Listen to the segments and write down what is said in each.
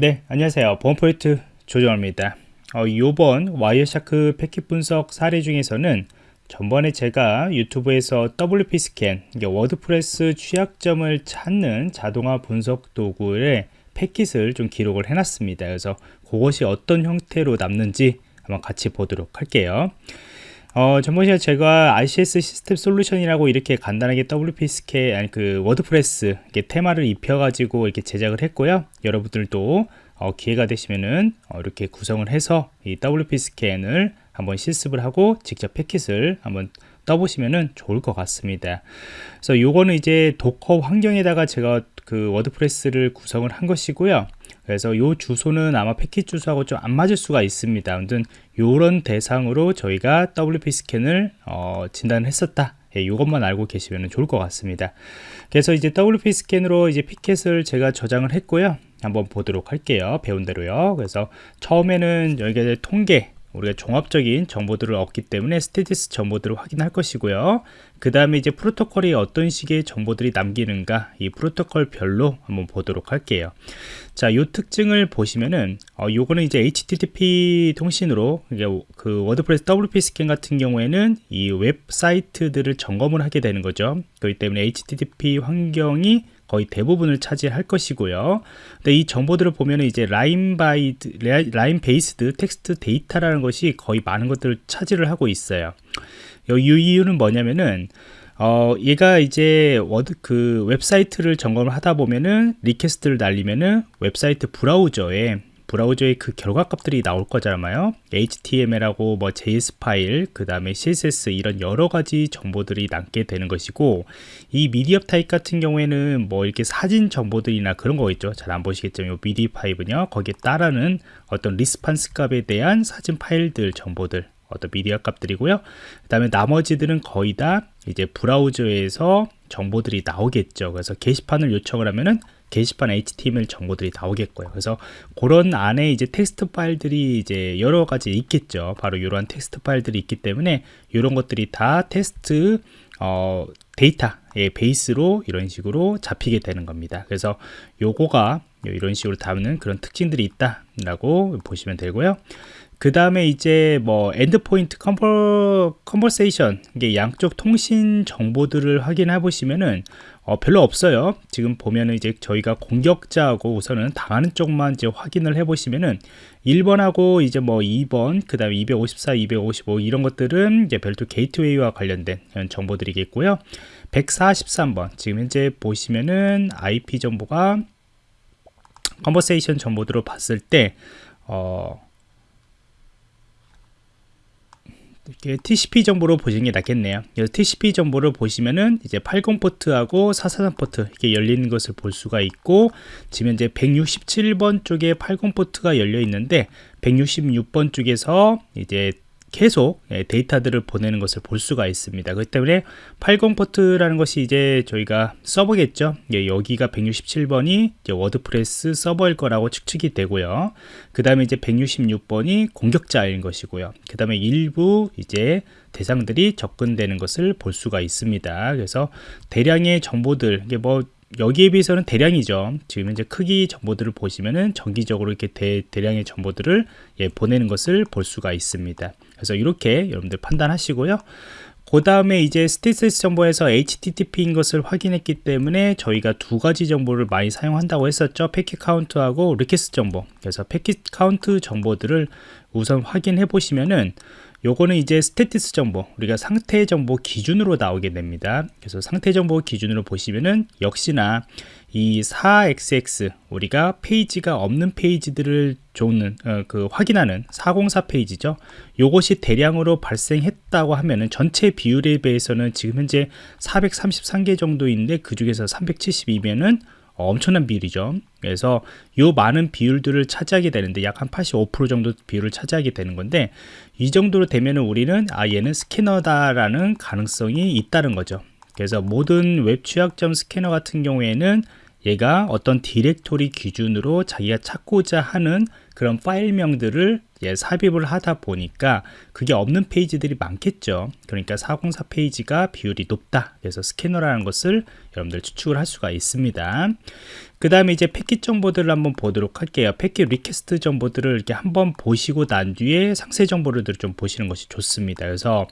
네 안녕하세요. 보안프로젝트 조정원입니다. 어, 이번 Wireshark 패킷 분석 사례 중에서는 전번에 제가 유튜브에서 WPScan WordPress 취약점을 찾는 자동화 분석 도구의 패킷을 좀 기록을 해놨습니다. 그래서 그것이 어떤 형태로 남는지 한번 같이 보도록 할게요 어, 전번에 제가 RCS 시스템 솔루션이라고 이렇게 간단하게 WPScan, 아니 그 WordPress 테마를 입혀가지고 이렇게 제작을 했고요. 여러분들도 어, 기회가 되시면은 어, 이렇게 구성을 해서 이 WPScan을 한번 실습을 하고 직접 패킷을 한번 떠보시면은 좋을 것 같습니다. 그래서 요거는 이제 Docker 환경에다가 제가 그 WordPress를 구성을 한 것이고요. 그래서 요 주소는 아마 패킷 주소하고 좀 안 맞을 수가 있습니다. 아무튼 요런 대상으로 저희가 WPScan을 어, 진단을 했었다. 예, 이것만 알고 계시면 좋을 것 같습니다. 그래서 이제 WPScan으로 이제 패킷을 제가 저장을 했고요. 한번 보도록 할게요. 배운 대로요. 그래서 처음에는 여기가 통계 우리가 종합적인 정보들을 얻기 때문에 statistics 정보들을 확인할 것이고요 그 다음에 이제 프로토콜이 어떤 식의 정보들이 남기는가 이 프로토콜별로 한번 보도록 할게요 자, 요 특징을 보시면은 어, 요거는 이제 HTTP 통신으로 그 WordPress WPScan 같은 경우에는 이 웹사이트들을 점검을 하게 되는 거죠. 그렇기 때문에 HTTP 환경이 거의 대부분을 차지할 것이고요. 근데 이 정보들을 보면 이제 line by line based text data라는 것이 거의 많은 것들을 차지를 하고 있어요. 이 이유는 뭐냐면은 어, 얘가 이제 Word 그 웹사이트를 점검을 하다 보면은 request를 날리면은 웹사이트 브라우저에 브라우저의 그 결과 값들이 나올 거잖아요. HTML하고 뭐 JS 파일 그 다음에 CSS 이런 여러 가지 정보들이 남게 되는 것이고 이 미디어 타입 같은 경우에는 뭐 이렇게 사진 정보들이나 그런 거 있죠. 잘 안 보시겠지만 이 미디어 타입은요. 거기에 따르는 어떤 response 값에 대한 사진 파일들 정보들 어떤 미디어 값들이고요 그 다음에 나머지들은 거의 다 이제 브라우저에서 정보들이 나오겠죠 그래서 게시판을 요청을 하면은 게시판 HTML 정보들이 나오겠고요. 그래서 그런 안에 이제 텍스트 파일들이 이제 여러 가지 있겠죠. 바로 이러한 텍스트 파일들이 있기 때문에 이런 것들이 다 텍스트 어, 데이터의 베이스로 이런 식으로 잡히게 되는 겁니다. 그래서 요거가 이런 식으로 남는 그런 특징들이 있다라고 보시면 되고요. 그 다음에 이제 뭐 endpoint conver, conversation 이게 양쪽 통신 정보들을 확인해 보시면은 어, 별로 없어요. 지금 보면은 이제 저희가 공격자하고 우선은 당하는 쪽만 이제 확인을 해 보시면은 1번하고 이제 뭐 2번 그 다음에 254 255 이런 것들은 이제 별도 게이트웨이와 관련된 정보들이겠고요. 143번 지금 현재 보시면은 IP 정보가 conversation 정보들로 봤을 때 어, 이렇게 TCP 정보로 보시는 게 낫겠네요. 그래서 TCP 정보를 보시면은 이제 80 포트하고 443 포트 이렇게 열리는 것을 볼 수가 있고 지금 이제 167번 쪽에 80 포트가 열려 있는데 166번 쪽에서 이제 계속 예, 데이터들을 보내는 것을 볼 수가 있습니다. 그렇기 때문에 80 포트라는 것이 이제 저희가 서버겠죠. 예, 여기가 167번이 WordPress 서버일 거라고 추측이 되고요. 그 다음에 이제 166번이 공격자인 것이고요. 그 다음에 일부 이제 대상들이 접근되는 것을 볼 수가 있습니다. 그래서 대량의 정보들, 이게 뭐 여기에 비해서는 대량이죠. 지금 이제 크기 정보들을 보시면은 정기적으로 이렇게 대, 대량의 정보들을 예, 보내는 것을 볼 수가 있습니다. 그래서 이렇게 여러분들 판단하시고요. 그 다음에 이제 status 정보에서 HTTP인 것을 확인했기 때문에 저희가 두 가지 정보를 많이 사용한다고 했었죠. 패킷 카운트하고 request 정보. 그래서 패킷 카운트 정보들을 우선 확인해 보시면은 요거는 이제 status 정보 우리가 상태 정보 기준으로 나오게 됩니다. 그래서 상태 정보 기준으로 보시면은 역시나 이 4xx 우리가 페이지가 없는 페이지들을 좋는 어, 그 확인하는 404 페이지죠. 요것이 대량으로 발생했다고 하면은 전체 비율에 비해서는 지금 현재 433개 정도인데 그 중에서 372면은 엄청난 비율이죠. 그래서 이 많은 비율들을 차지하게 되는데 약 한 85% 정도 비율을 차지하게 되는 건데 이 정도로 되면은 우리는 아 얘는 스캐너다라는 가능성이 있다는 거죠. 그래서 모든 웹 취약점 스캐너 같은 경우에는 얘가 어떤 디렉토리 기준으로 자기가 찾고자 하는 그런 파일명들을 예, 삽입을 하다 보니까 그게 없는 페이지들이 많겠죠. 그러니까 404 페이지가 비율이 높다. 그래서 스캐너라는 것을 여러분들 추측을 할 수가 있습니다. 그 다음에 이제 패킷 정보들을 한번 보도록 할게요. 패킷 request 정보들을 이렇게 한번 보시고 난 뒤에 상세 정보를 좀 보시는 것이 좋습니다. 그래서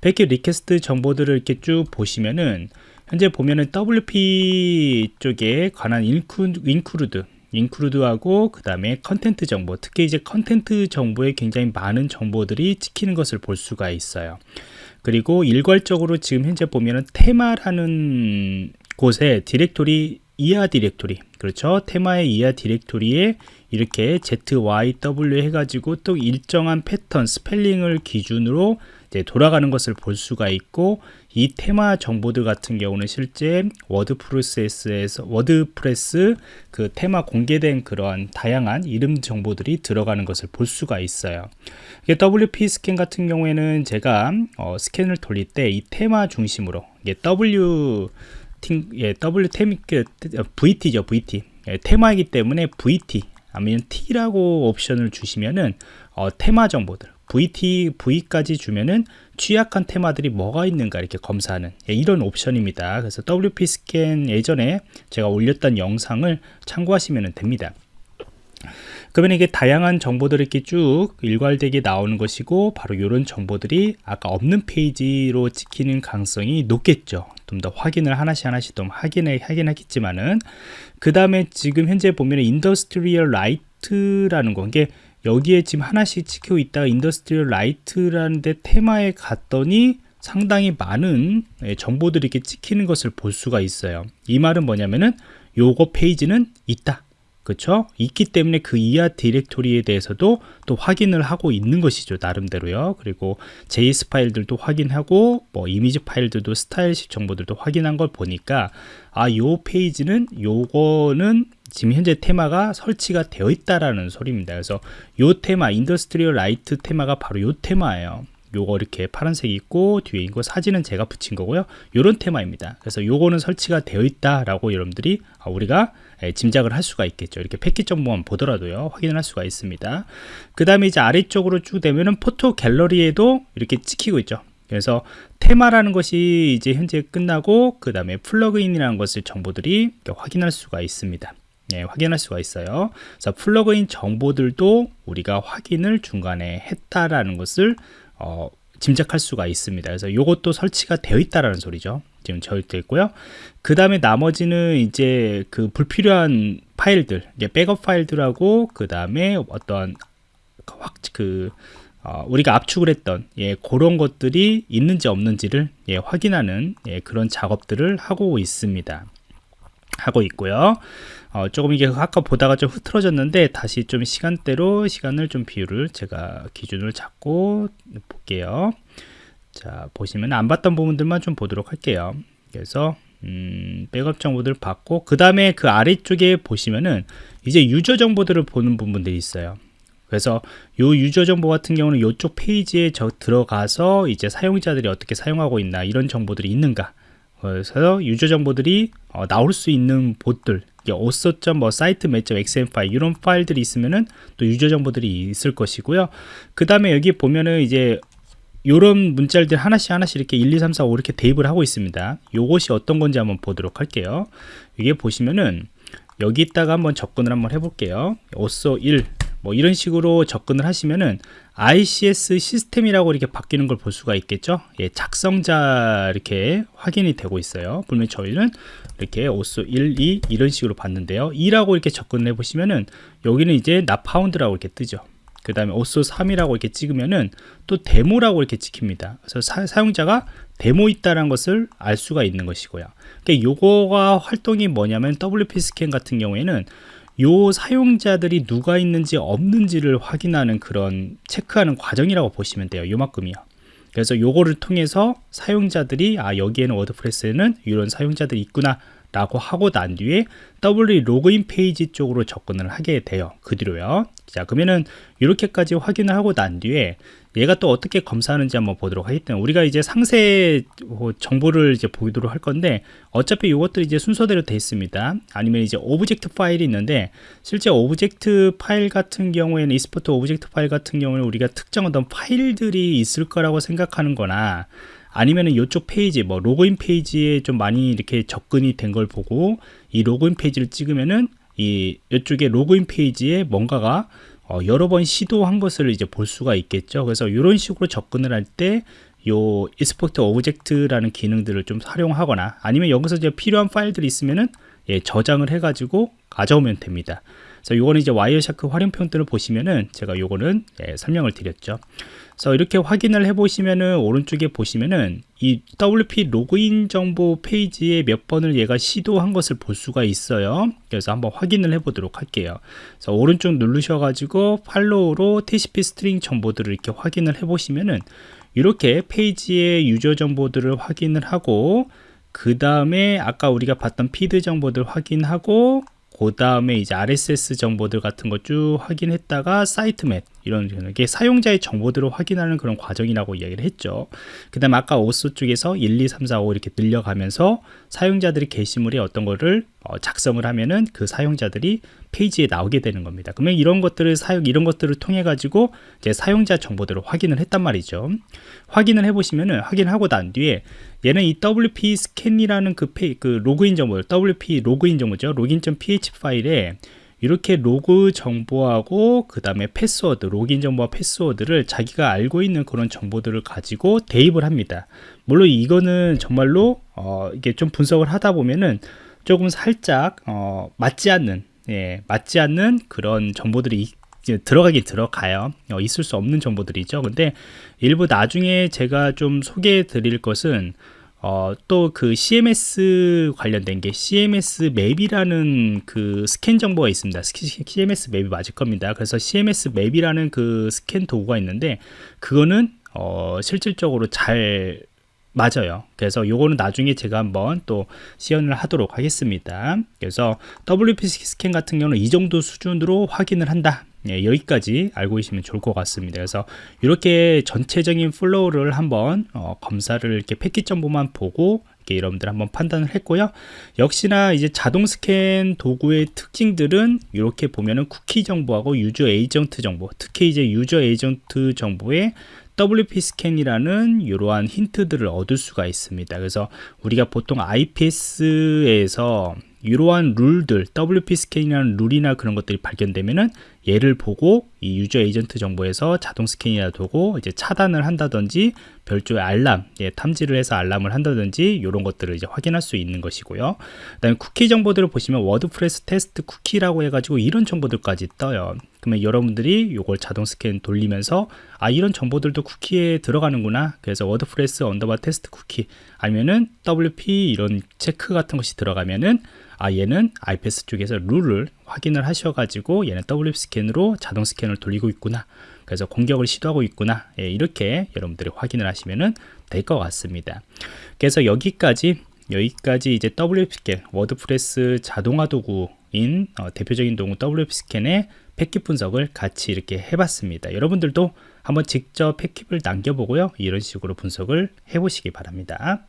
패킷 request 정보들을 이렇게 쭉 보시면은 현재 보면은 WP 쪽에 관한 inc, include include하고 그 다음에 content 정보 특히 이제 content 정보에 굉장히 많은 정보들이 찍히는 것을 볼 수가 있어요. 그리고 일괄적으로 지금 현재 보면은 테마라는 곳에 디렉토리 이하 디렉토리 그렇죠? 테마의 이하 디렉토리에 이렇게 ZYW 해가지고 또 일정한 패턴 스펠링을 기준으로 이제 돌아가는 것을 볼 수가 있고 이 테마 정보들 같은 경우는 실제 워드프레스에서 워드프레스 그 테마 공개된 그러한 다양한 이름 정보들이 들어가는 것을 볼 수가 있어요. WP 스캔 같은 경우에는 제가 어, 스캔을 돌릴 때 이 테마 중심으로 W 팀, 예, W 테미, 그, VT죠, VT. 예, 테마이기 때문에 VT, 아니면 T라고 옵션을 주시면은, 어, 테마 정보들, VT, V까지 주면은 취약한 테마들이 뭐가 있는가 이렇게 검사하는 예, 이런 옵션입니다. 그래서 WP 스캔 예전에 제가 올렸던 영상을 참고하시면 됩니다. 그러면 이게 다양한 정보들이 이렇게 쭉 일괄되게 나오는 것이고 바로 이런 정보들이 아까 없는 페이지로 찍히는 가능성이 높겠죠 좀 더 확인을 하나씩 하나씩 좀 확인해 확인하겠지만은 그 다음에 지금 현재 보면 Industrial Lite라는 건 게 여기에 지금 하나씩 찍히고 있다가 Industrial Lite라는 데 테마에 갔더니 상당히 많은 예, 정보들이 이렇게 찍히는 것을 볼 수가 있어요. 이 말은 뭐냐면은 요거 페이지는 있다 그렇죠? 있기 때문에 그 이하 디렉토리에 대해서도 또 확인을 하고 있는 것이죠 나름대로요. 그리고 JS 파일들도 확인하고 뭐 이미지 파일들도 style sheet 정보들도 확인한 걸 보니까 아 요 페이지는 요거는 지금 현재 테마가 설치가 되어 있다라는 소리입니다. 그래서 요 테마 Industrial Lite 테마가 바로 요 테마예요 요거 이렇게 파란색이 있고 뒤에 있고 사진은 제가 붙인 거고요. 요런 테마입니다. 그래서 요거는 설치가 되어 있다 라고 여러분들이 아, 우리가 예, 짐작을 할 수가 있겠죠. 이렇게 패킷 정보만 보더라도요. 확인을 할 수가 있습니다. 그 다음에 이제 아래쪽으로 쭉 되면은 포토 갤러리에도 이렇게 찍히고 있죠. 그래서 테마라는 것이 이제 현재 끝나고 그 다음에 플러그인이라는 것을 정보들이 확인할 수가 있습니다. 예, 확인할 수가 있어요. 그래서 플러그인 정보들도 우리가 확인을 중간에 했다라는 것을 어, 짐작할 수가 있습니다. 그래서 이것도 설치가 되어 있다라는 소리죠. 지금 저되어 있고요. 그 다음에 나머지는 이제 그 불필요한 파일들, 백업 파일들하고 그 다음에 어떤 확 그 어, 우리가 압축을 했던 예, 그런 것들이 있는지 없는지를 예, 확인하는 예, 그런 작업들을 하고 있습니다. 하고 있고요. 어, 조금 이게 아까 보다가 좀 흐트러졌는데 다시 좀 시간대로 시간을 좀 비율을 제가 기준을 잡고 볼게요. 자 보시면 안 봤던 부분들만 좀 보도록 할게요. 그래서 음, 백업 정보들 받고 그 다음에 그 아래쪽에 보시면은 이제 유저 정보들을 보는 부분들이 있어요. 그래서 요 유저 정보 같은 경우는 이쪽 페이지에 저 들어가서 이제 사용자들이 어떻게 사용하고 있나 이런 정보들이 있는가. 그래서 유저 정보들이 어, 나올 수 있는 봇들 오서.뭐 사이트 몇.xm 파일 이런 파일들이 있으면은 또 유저 정보들이 있을 것이고요. 그 다음에 여기 보면은 이제 요런 문자들 하나씩 하나씩 이렇게 1, 2, 3, 4, 5 이렇게 대입을 하고 있습니다. 요것이 어떤 건지 한번 보도록 할게요. 이게 보시면은 여기다가 한번 접근을 한번 해볼게요. 오서 1, 뭐 이런 식으로 접근을 하시면은 ICS 시스템이라고 이렇게 바뀌는 걸 볼 수가 있겠죠? 예, 작성자 이렇게 확인이 되고 있어요. 분명히 저희는 이렇게 오스 1, 2 이런 식으로 봤는데요. 2라고 이렇게 접근해 보시면은 여기는 이제 not found라고 이렇게 뜨죠. 그 다음에 오스 3이라고 이렇게 찍으면은 또 데모라고 이렇게 찍힙니다. 그래서 사, 용자가 데모 있다는 것을 알 수가 있는 것이고요. 그러니까 요거가 활동이 뭐냐면 WP 스캔 같은 경우에는 요 사용자들이 누가 있는지 없는지를 확인하는 그런 체크하는 과정이라고 보시면 돼요 요만큼이요. 그래서 요거를 통해서 사용자들이 아 여기에는 워드프레스에는 이런 사용자들이 있구나 라고 하고 난 뒤에 W 로그인 페이지 쪽으로 접근을 하게 돼요 그 뒤로요. 자 그러면은 이렇게까지 확인을 하고 난 뒤에 얘가 또 어떻게 검사하는지 한번 보도록 하겠습니다. 우리가 이제 상세 뭐 정보를 이제 보도록 할 건데 어차피 이것도 이제 순서대로 되어 있습니다. 아니면 이제 object 파일이 있는데 실제 object 파일 같은 경우에는 export object 파일 같은 경우는 우리가 특정 어떤 파일들이 있을 거라고 생각하는 거나 아니면은 이쪽 페이지 뭐 로그인 페이지에 좀 많이 이렇게 접근이 된 걸 보고 이 로그인 페이지를 찍으면은 이 이쪽에 로그인 페이지에 뭔가가 어, 여러 번 시도한 것을 이제 볼 수가 있겠죠. 그래서 이런 식으로 접근을 할때요 export object라는 기능들을 좀 활용하거나 아니면 여기서 이제 필요한 파일들이 있으면은 예, 저장을 해가지고 가져오면 됩니다. 그래서 요거는 이제 Wireshark 활용편들을 보시면은 제가 요거는 예, 설명을 드렸죠. 그래서 이렇게 확인을 해 보시면은 오른쪽에 보시면은 이 WP 로그인 정보 페이지에 몇 번을 얘가 시도한 것을 볼 수가 있어요. 그래서 한번 확인을 해 보도록 할게요. 그래서 오른쪽 누르셔 가지고 팔로우로 TCP 스트링 정보들을 이렇게 확인을 해 보시면은 이렇게 페이지의 유저 정보들을 확인을 하고 그 다음에 아까 우리가 봤던 feed 정보들 확인하고 그 다음에 이제 RSS 정보들 같은 거 쭉 확인했다가 사이트맵 이런 게 사용자의 정보들을 확인하는 그런 과정이라고 이야기를 했죠. 그 다음에 아까 오스 쪽에서 1, 2, 3, 4, 5 이렇게 늘려가면서 사용자들이 게시물에 어떤 거를 어, 작성을 하면은 그 사용자들이 페이지에 나오게 되는 겁니다. 그러면 이런 것들을 사용 이런 것들을 통해 가지고 이제 사용자 정보들을 확인을 했단 말이죠. 확인을 해 보시면은 확인하고 난 뒤에 얘는 이 WP 스캔이라는 그, 페이, 그 로그인 정보, WP 로그인 정보죠. login.php 파일에 이렇게 로그 정보하고 그 다음에 패스워드 로그인 정보와 패스워드를 자기가 알고 있는 그런 정보들을 가지고 대입을 합니다. 물론 이거는 정말로 어, 이게 좀 분석을 하다 보면은 조금 살짝 어, 맞지 않는 예, 맞지 않는 그런 정보들이 들어가긴 들어가요. 어, 있을 수 없는 정보들이죠. 근데 일부 나중에 제가 좀 소개해 드릴 것은 어, 또 그 CMS 관련된 게 CMS 맵이라는 그 스캔 정보가 있습니다. CMS 맵이 맞을 겁니다. 그래서 CMS 맵이라는 그 스캔 도구가 있는데 그거는 어, 실질적으로 잘 맞아요. 그래서 요거는 나중에 제가 한번 또 시연을 하도록 하겠습니다. 그래서 WP 스캔 같은 경우는 이 정도 수준으로 확인을 한다. 예, 여기까지 알고 계시면 좋을 것 같습니다. 그래서 이렇게 전체적인 flow를 한번 어, 검사를 이렇게 패킷 정보만 보고 여러분들 한번 판단을 했고요. 역시나 이제 자동 스캔 도구의 특징들은 이렇게 보면은 쿠키 정보하고 user agent 정보, 특히 이제 user agent 정보에 WP 스캔이라는 이러한 힌트들을 얻을 수가 있습니다. 그래서 우리가 보통 IPS에서 이러한 룰들, WP 스캔이라는 룰이나 그런 것들이 발견되면은 얘를 보고 이 user agent 정보에서 자동 스캔이라 보고 이제 차단을 한다든지 별도의 알람, 예, 탐지를 해서 알람을 한다든지 이런 것들을 이제 확인할 수 있는 것이고요. 그다음에 쿠키 정보들을 보시면 워드프레스 테스트 쿠키라고 해가지고 이런 정보들까지 떠요. 그러면 여러분들이 이걸 자동 스캔 돌리면서 아 이런 정보들도 쿠키에 들어가는구나. 그래서 워드프레스 언더바 테스트 쿠키 아니면은 WP 이런 체크 같은 것이 들어가면은 아 얘는 IPS 쪽에서 룰을 확인을 하셔가지고 얘는 WP 스캔으로 자동 스캔을 돌리고 있구나. 그래서 공격을 시도하고 있구나. 예, 이렇게 여러분들이 확인을 하시면 될 것 같습니다. 그래서 여기까지 여기까지 이제 WP 스캔 워드프레스 자동화 도구인 어, 대표적인 도구 WP 스캔의 패킷 분석을 같이 이렇게 해봤습니다. 여러분들도 한번 직접 패킷을 남겨보고요. 이런 식으로 분석을 해보시기 바랍니다